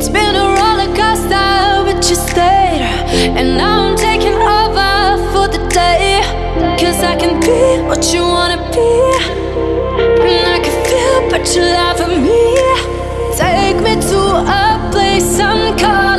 It's been a roller coaster, but you stayed. And now I'm taking over for the day. Cause I can be what you wanna be. And I can feel, but you laugh at me. Take me to a place I'm calm.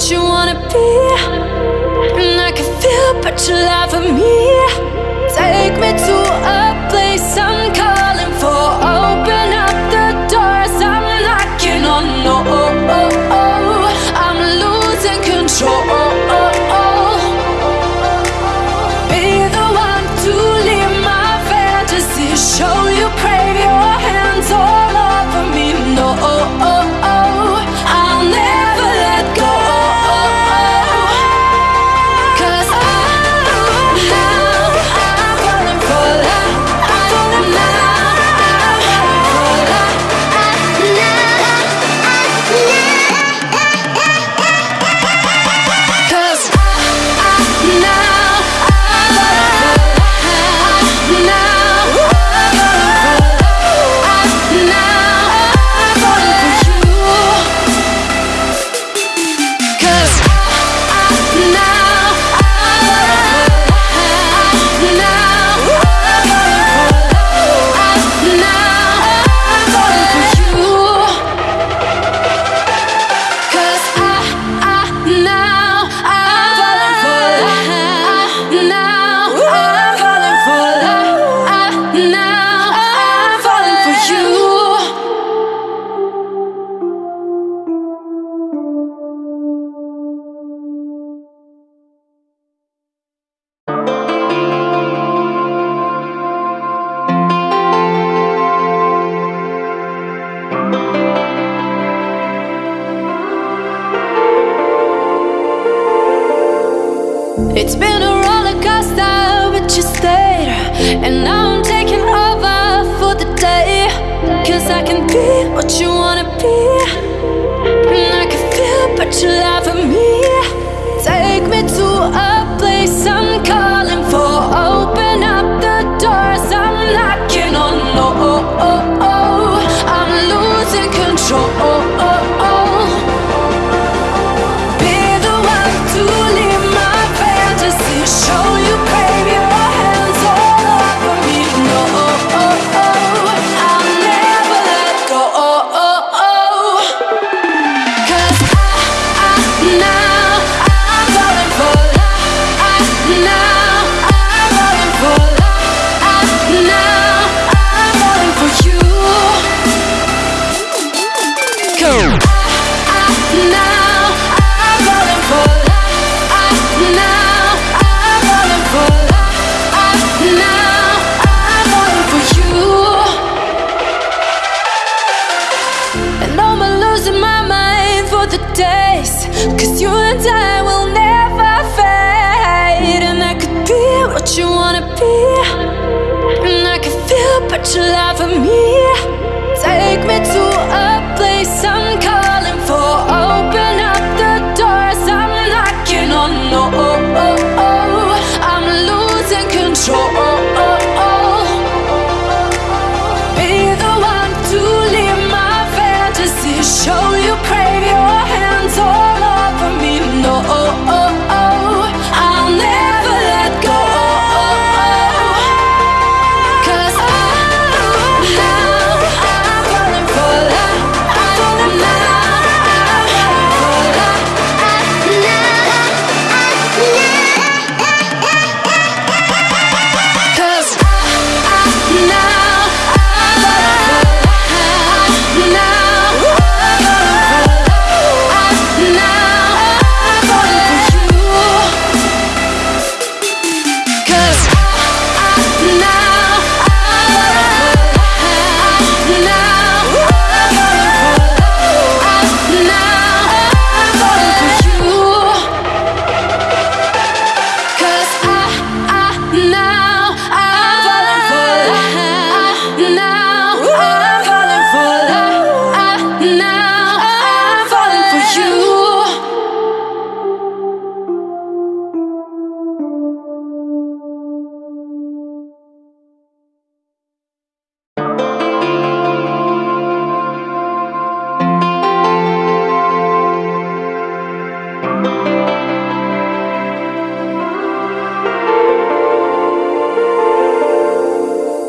what you wanna be. And I can feel but you lie for me. Take me to a It's been a roller coaster, but you stayed. And now I'm taking over for the day. Cause I can be what you wanna be. And I can feel, but you laugh me. to love me. Take me to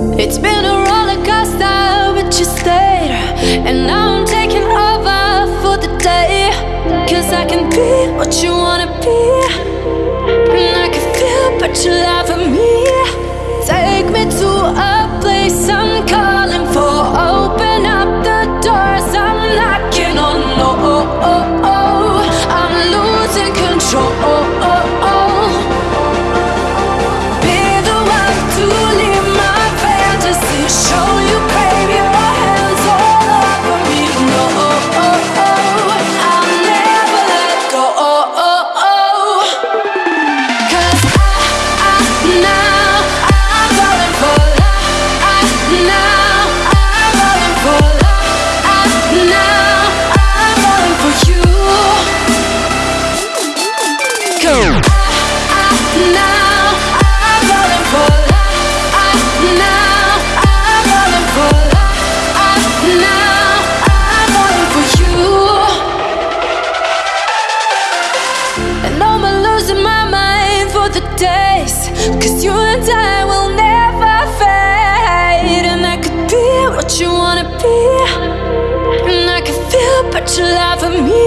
It's been a roller coaster, but you stayed. And now I'm taking over for the day. Cause I can be what you wanna be. your life for me.